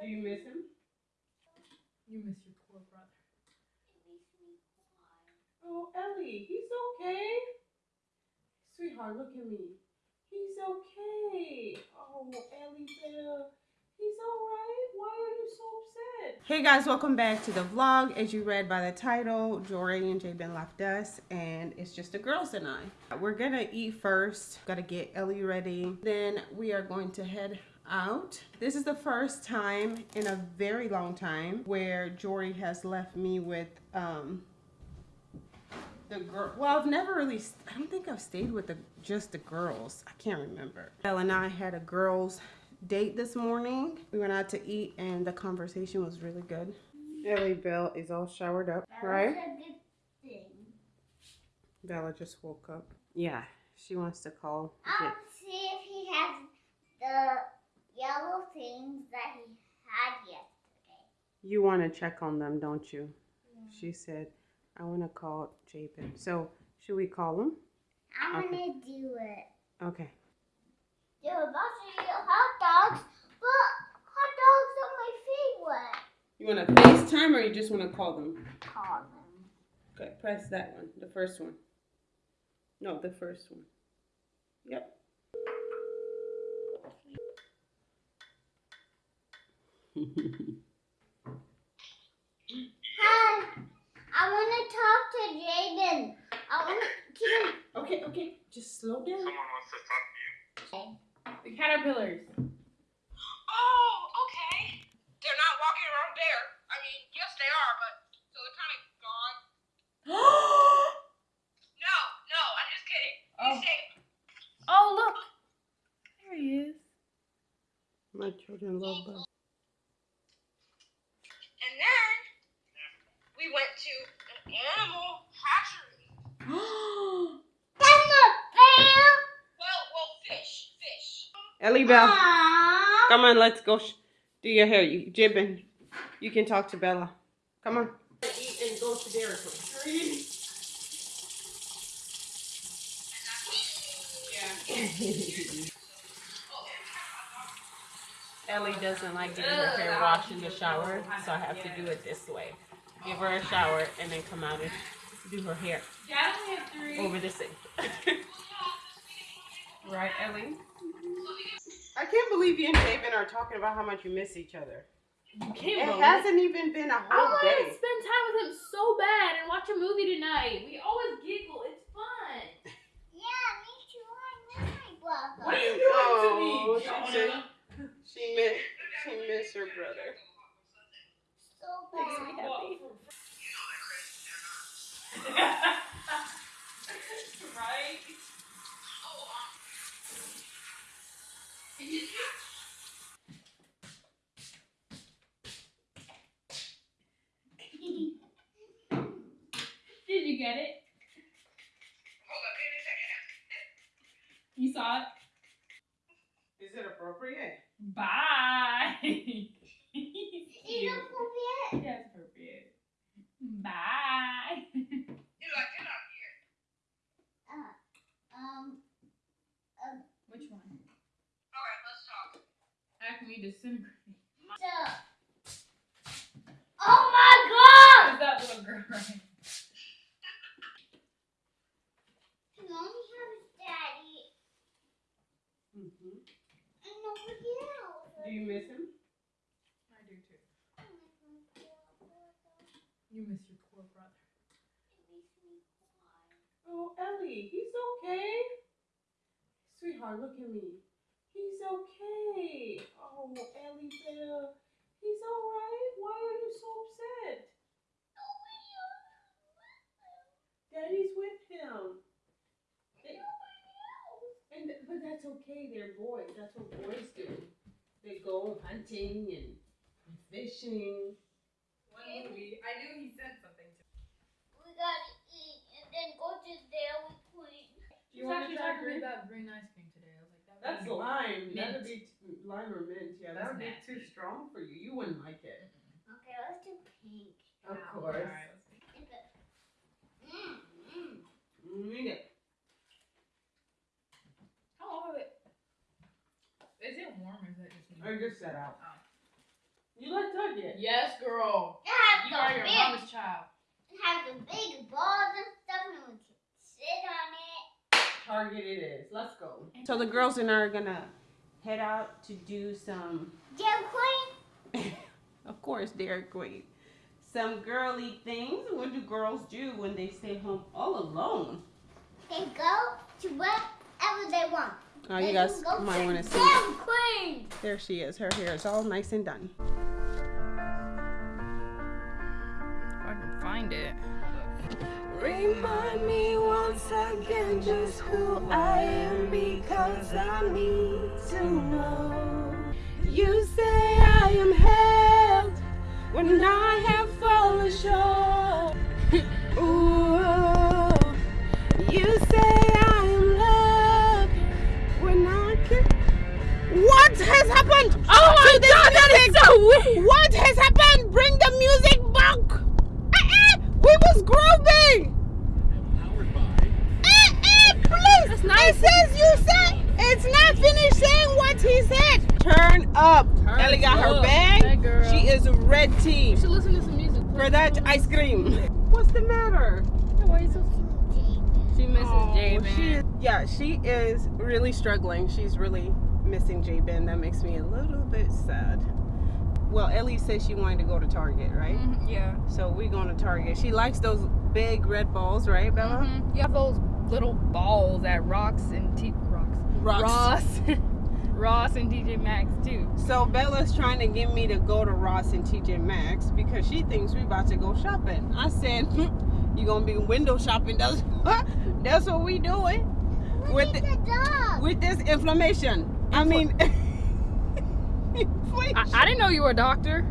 Do you miss him? You miss your poor brother. Oh, Ellie, he's okay. Sweetheart, look at me. He's okay. Oh, Ellie Bell. He's alright. Why are you so upset? Hey guys, welcome back to the vlog. As you read by the title, Jory and Jabin left us and it's just the girls and I. We're gonna eat first. Gotta get Ellie ready. Then we are going to head out. This is the first time in a very long time where Jory has left me with um the girl. Well, I've never really. I don't think I've stayed with the just the girls. I can't remember. Belle and I had a girls date this morning. We went out to eat, and the conversation was really good. Ellie Belle is all showered up, right? Bella just woke up. Yeah, she wants to call. I'll see if he has the yellow things that he had yesterday. You want to check on them, don't you? She said, I want to call Jabin. So, should we call him? I'm Okay. gonna do it. Okay. They're about to eat hot dogs, but hot dogs are my favorite. You want to FaceTime or you just want to call them? Call them. Okay, press that one, the first one. No, the first one. Yep. Hi, I want to talk to Jaden. I want to. okay, okay, just slow down. Someone wants to talk to you. The caterpillars. Oh, okay. They're not walking around there. I mean, yes, they are, but so they're kind of gone. No, no, I'm just kidding. Oh. Safe. oh, look. There he is. My children love bugs. And then we went to an animal hatchery. That's a bear. Well, well, fish, fish. Ellie Bell, Aww. come on, let's go do your hair. You, Jabin, you can talk to Bella. Come on. Eat and go to Dairy Queen. Ellie doesn't like getting her hair washed in the shower, so I have to do it this way. Give her a shower and then come out and do her hair Dad only has three. over the sink. right, Ellie? I can't believe you and Jabin are talking about how much you miss each other. You can't believe hasn't even been a whole I want to spend time with him so bad and watch a movie tonight. We always giggle. It's fun. Yeah, me too. I miss my brother. What are you doing to me? Oh, she said she miss she miss her brother. So Makes me bad. happy. right? Did you get it? Hold on, give me a second. You saw it? Is it appropriate? Bye. Is it appropriate? That's appropriate. Bye. You like, get out here. Um, Which one? All right, let's talk. Acme disintegrate. so. Oh my god! Is that little girl right? He only has daddy Mm-hmm. and nobody else. Do you miss him? I do too. You miss your poor brother. Oh, Ellie, he's okay. Sweetheart, look at me. He's okay. Oh, Ellie Bell. He's alright. Why are you so upset? Daddy's with him. They- and but that's okay. They're boys. That's what boys do. They go hunting and, and fishing. One movie. I knew he said something to me. We gotta eat and then go to Dairy Queen. Do you want to try green? about green ice cream today. I was like, that That's be- lime. That'd be t- lime or mint. Yeah, that That's would be too strong for you. You wouldn't like it. Okay, let's do pink. Of course. Alright, let's see. Is it- Mm, mm. Mm, eat it. How long is it? Is it warm or is it just? I just set out. Oh. Target. Yes, girl. It You are your big, mama's child. it has the big balls and stuff, and we can sit on it. Target it is. Let's go. So the girls and I are gonna head out to do some, Jam Queen, of course, Dairy Queen, some girly things. What do girls do when they stay home all alone? they go to wherever they want. Oh, you guys might want to see. Jam Queen. There she is. Her hair is all nice and done. If I can find it. Remind me once again just who I am because I need to know. You say I am held when I have is. What has happened? Bring the music back. Eh, eh, we was grooving. Eh, eh, please. That's nice. It says you said it's not finished saying what he said. Turn up. Turn Ellie got her bag. She is a red You should listen to some music. for that ice cream. What's the matter? Why you so She misses Oh, she yeah, she is really struggling. She's really missing Jabin. That makes me a little bit sad. Well, Ellie said she wanted to go to Target, right? Mhm, Yeah. So we're going to Target. She likes those big red balls, right, Bella? Mhm. You have those little balls at Rocks and T Rocks. Rocks. Ross. Ross and DJ Maxx too. So Bella's trying to get me to go to Ross and TJ Maxx because she thinks we're about to go shopping. I said, "You're gonna be window shopping? That's that's what we doing with Look the, the dog. with this inflammation. I mean, I, inflation. I didn't know you were a doctor.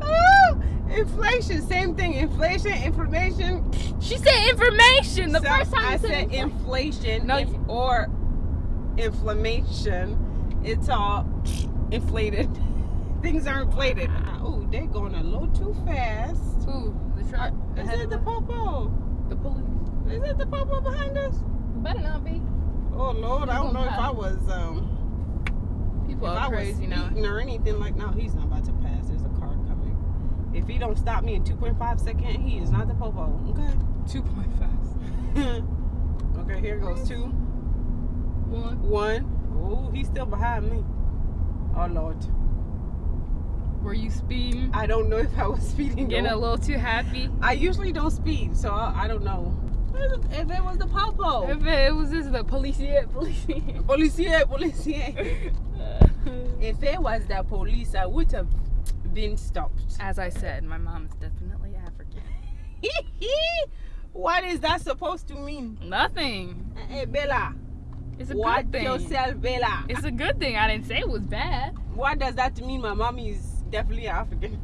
Oh, inflation, same thing. Inflation, inflammation. She said information the So first time I you said info- inflation No, or inflammation. It's all inflated. Things are inflated. Oh, they're going a little too fast. Ooh, the truck. Is it the popo? the police? Is it the popo behind us? Better not be. Oh Lord, I don't know if I was um People if are I was crazy now. or anything like. No, he's not about to pass. There's a car coming. If he don't stop me in 2.5 second, he is not the popo. Okay. Two point five. okay, here goes two, One. one. Oh, he's still behind me. Oh Lord, Were you speeding? I don't know if I was speeding. Getting a little too happy. I usually don't speed, so I, I don't know. If it was the popo, If it was this the police yet, police yet. If it was the police, I would have been stopped. As I said, my mom is definitely African. what is that supposed to mean? Nothing. Hey, Bella, It's a watch good thing. yourself, Bella. It's a good thing. I didn't say it was bad. What does that mean? My mommy is definitely African.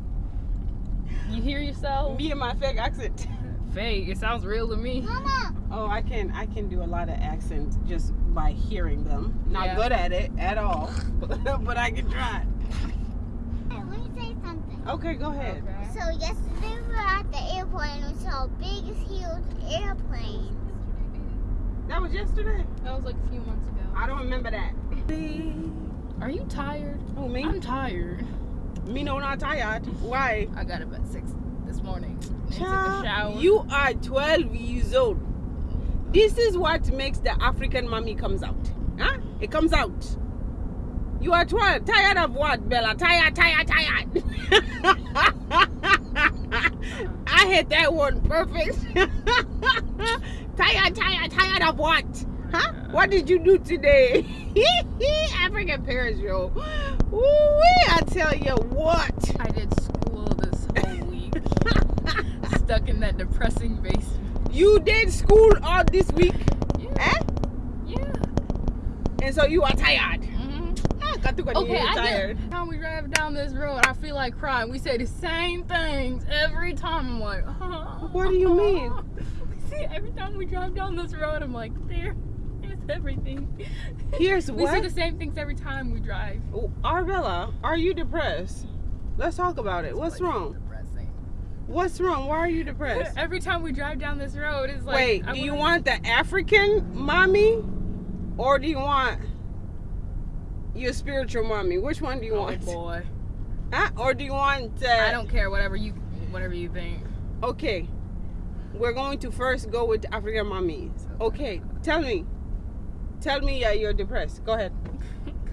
You hear yourself? Me and my fake accent. Fake. It sounds real to me. Mama, Oh, I can I can do a lot of accents just by hearing them. Not Yeah. good at it at all, but I can try. hey, let me say something. Okay, go ahead. So yesterday we were at the airport and we saw big, huge airplane. That was yesterday. That was like a few months ago. I don't remember that. Are you tired? Oh me? I'm tired. Me no not tired. Why? I got about at six this morning. Child, shower. You are 12 years old. This is what makes the African mommy comes out. Huh? It comes out. You are 12. Tired of what, Bella? Tired, tired, tired. I hit that one perfect. tired, tired, tired of what? Huh? What did you do today? African parents, yo. Ooh, I tell you what. I did school this whole week. Stuck in that depressing basement. You did school all this week, Yeah. eh? Yeah. And so you are tired. Mm -hmm. Katuka Okay, I tired. get time we drive down this road, I feel like crying. We say the same things every time. I'm like, What do you mean? See, every time we drive down this road, I'm like, there, there's everything. Here's we say the same things every time we drive. Oh, Arvella, are you depressed? Let's talk about it. What's wrong? What's wrong? Why are you depressed? Every time we drive down this road, it's like. Wait, I do you wanna- want the African mommy or do you want your spiritual mommy? Which one do you Oh want? boy. Huh? Or do you want? Uh, I don't care. Whatever you, whatever you think. Okay. We're going to first go with African mommies. Okay. Tell me. Tell me uh, you're depressed. Go ahead.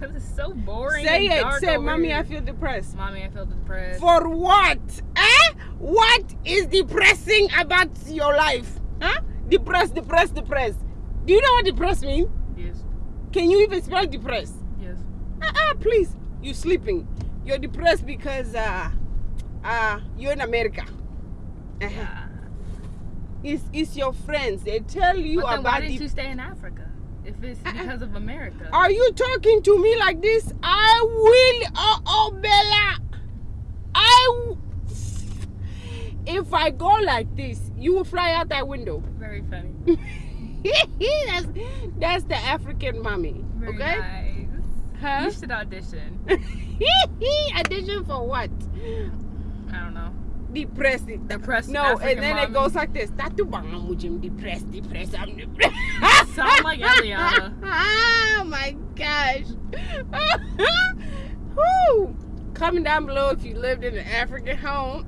Cause it's so boring. Say it. Say, over mommy. I feel depressed. Mommy, I feel depressed. For what? Eh? What is depressing about your life? Huh? Depressed, depressed, depressed. Do you know what depressed means? yes, Can you even spell depressed? yes. Uh-uh, please. You're sleeping. You're depressed because uh uh you're in America. Uh-huh. Yeah. It's it's your friends. They tell you but then why about didn't you stay in Africa? If it's because of America. Are you talking to me like this? I will oh oh Bella. I w- if I go like this, you will fly out that window. Very funny. that's that's the African mommy. Very okay? nice. Huh? You should audition. Audition for what? I don't know. Depressing. Depressed No, African and then it goes like this. Tatu bang mujim depressed, depressed, I'm depressed. Sound like Eliana. oh my gosh. Woo. Comment down below if you lived in an African home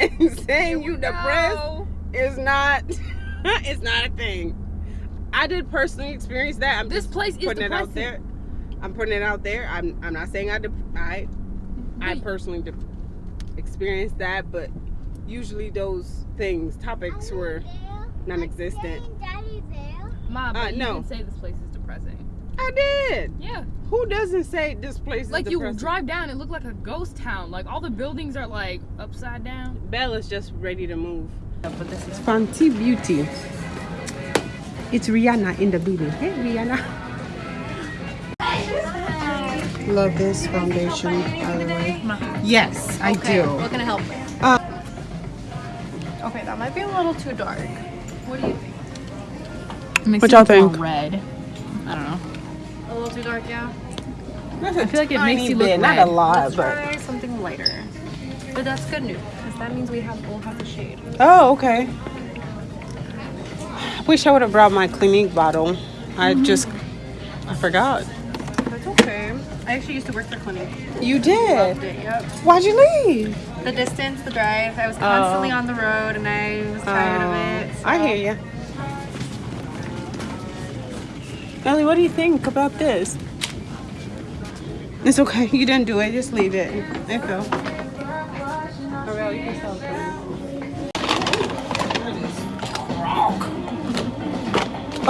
mm. and saying you depressed No. is not it's not a thing. I did personally experience that. I'm This just place is putting it out there. I'm putting it out there. I'm I'm not saying I de- I I personally de- experienced that, but usually those things topics were non-existent. Daddy there. Ma, but Uh, you no. did say this place is depressing. I did. Yeah. Who doesn't say this place is Like you drive down, it looked like a ghost town. Like all the buildings are like upside down. Bella's just ready to move. But this is Fenty Beauty. It's Rihanna in the building. Hey, Rihanna. Love this foundation, by the way. Yes, I do. What can I help with? Uh, okay, that might be a little too dark. What do you think? It makes What y'all it more think? Red. I don't know. A little too dark, yeah. I feel like it makes you look not red. a lot, Let's but try something lighter. But that's good news, because that means we have we'll have the shade. oh, okay. Wish I would have brought my Clinique bottle. I mm-hmm. just I forgot. That's okay. I actually used to work for Clinique. You did. Loved it, yep. Why'd you leave? The distance, the drive. I was constantly oh. on the road, and I was tired of oh. it. Oh, I hear you. Ellie, what do you think about this? It's okay. You didn't do it. Just leave it. It fell. Ariel, you can stop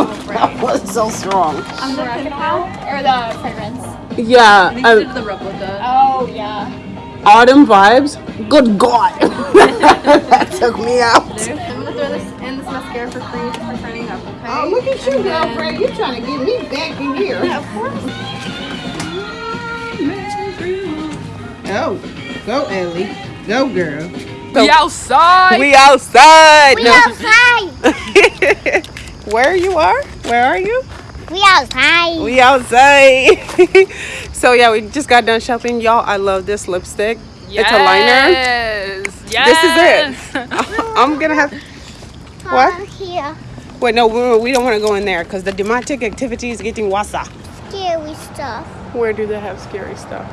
Oh, that was so strong. On the oil or the fragrance? Yeah, These uh, the replica. Oh yeah. autumn vibes. Good God, that took me out. I'm gonna throw this in this mascara for free at you, girlfriend. You're trying to get me back in here. Yeah, of course. Oh, go Ellie. Go girl. We outside. We outside. We No. outside. Where you are? Where are you? We outside. We outside. so yeah, we just got done shopping. Y'all, I love this lipstick. It's a liner. Yes. This is it. I'm gonna have. What? Over here. Wait, no, we, we don't want to go in there because the demonic activity is getting wasa. Scary stuff. Where do they have scary stuff?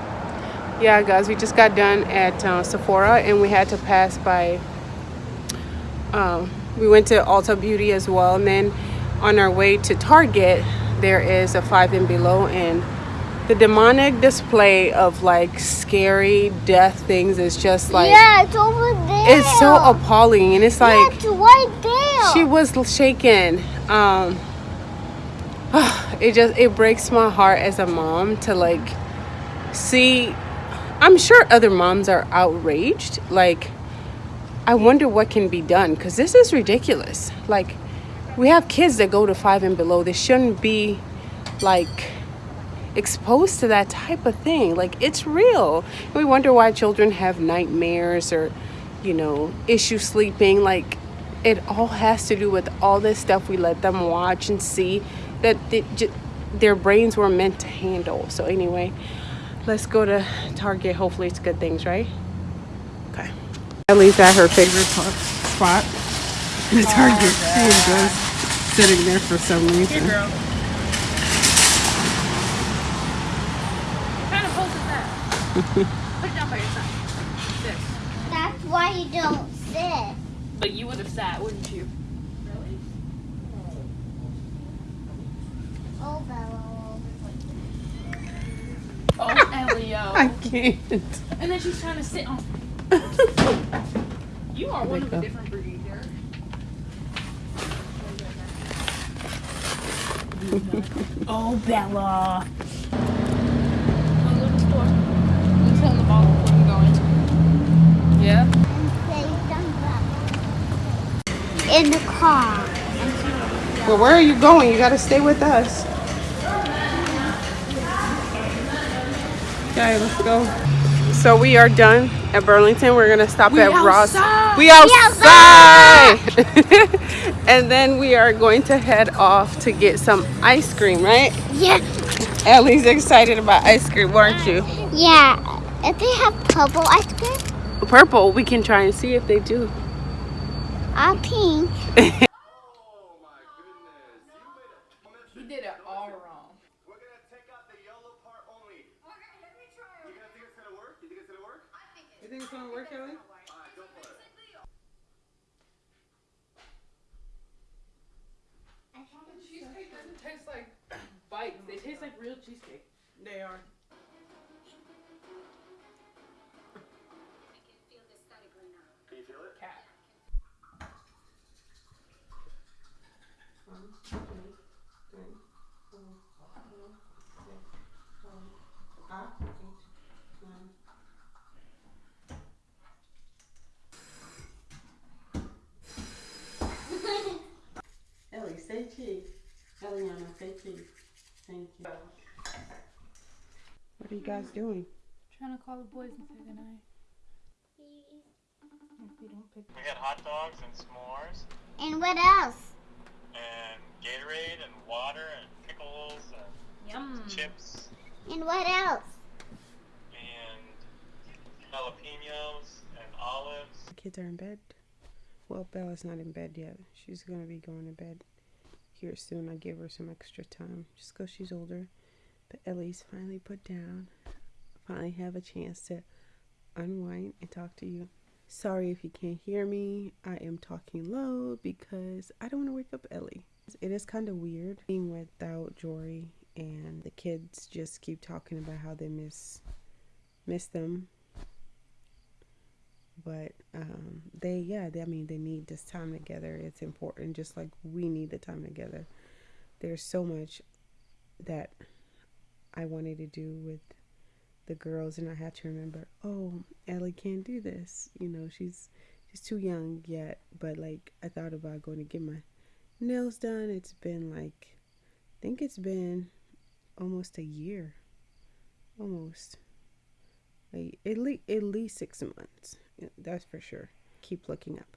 Yeah, guys, we just got done at uh, Sephora and we had to pass by. Um, we went to Ulta Beauty as well, and then on our way to Target, there is a five and below, and the demonic display of like scary death things is just like yeah, it's over there. it's so appalling, and it's like yeah, it's right there. She was shaken um it just it breaks my heart as a mom to like see i'm sure other moms are outraged. Like i wonder what can be done because this is ridiculous. Like we have kids that go to five and below. They shouldn't be like exposed to that type of thing. Like it's real. We wonder why children have nightmares or you know issue sleeping. Like it all has to do with all this stuff we let them watch and see that they, j- their brains were meant to handle so anyway let's go to target hopefully it's good things right okay At least at her favorite spot spot in target she is just sitting there for some reason girl. Kind of pose is that? Put it down by your side. Sit. That's why you don't sit. But you would have sat, wouldn't you? Oh, Bella. Oh, Elio. I can't. And then she's trying to sit on. You are one of a different breed, Derek. oh, Bella. Wanna go to the store? You tell the ball where I'm going. Yeah? In the car. Well, where are you going? You gotta stay with us. Okay, let's go. So we are done at Burlington. We're gonna stop at Ross. We outside. We outside! and then we are going to head off to get some ice cream, right? Yeah. Ellie's excited about ice cream, weren't you? Yeah. If they have purple ice cream, Purple. We can try and see if they do. or pink. He did it all wrong. We're gonna take out the yellow part only. Okay, let me try. You gonna think it's gonna work? You think it's gonna work? You think it's gonna work, Ellie? Alright, go for it. Cheesecake doesn't taste like bites. They taste like real cheesecake. They are. Guys doing? Trying to call the boys and say goodnight. If we don't pick We had hot dogs and s'mores And what else? and Gatorade and water and pickles and Yum. chips And what else? and jalapenos and olives. The kids are in bed. Well, Bella's not in bed yet. She's gonna be going to bed here soon. I gave her some extra time just 'cause she's older. But Ellie's finally put down. Finally have a chance to unwind and talk to you. Sorry if you can't hear me. I am talking low because I don't want to wake up Ellie. It is kind of weird being without Jory and the kids just keep talking about how they miss miss them but um, they yeah they, i mean they need this time together it's important just like we need the time together there's so much that i wanted to do with the girls and i had to remember oh ellie can't do this you know she's she's too young yet but like i thought about going to get my nails done it's been like i think it's been almost a year almost like at least at least six months. That's for sure. Keep looking up.